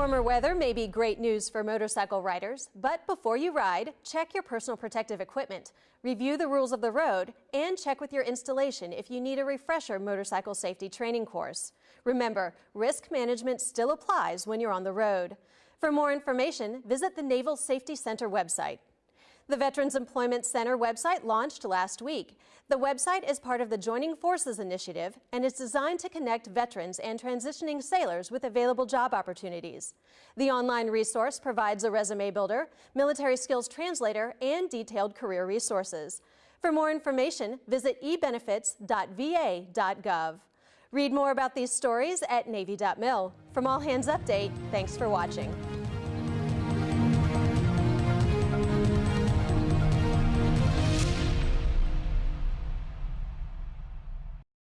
Warmer weather may be great news for motorcycle riders, but before you ride, check your personal protective equipment, review the rules of the road, and check with your installation if you need a refresher motorcycle safety training course. Remember, risk management still applies when you're on the road. For more information, visit the Naval Safety Center website. The Veterans Employment Center website launched last week. The website is part of the Joining Forces initiative and is designed to connect veterans and transitioning sailors with available job opportunities. The online resource provides a resume builder, military skills translator, and detailed career resources. For more information, visit ebenefits.va.gov. Read more about these stories at Navy.mil. From All Hands Update, thanks for watching.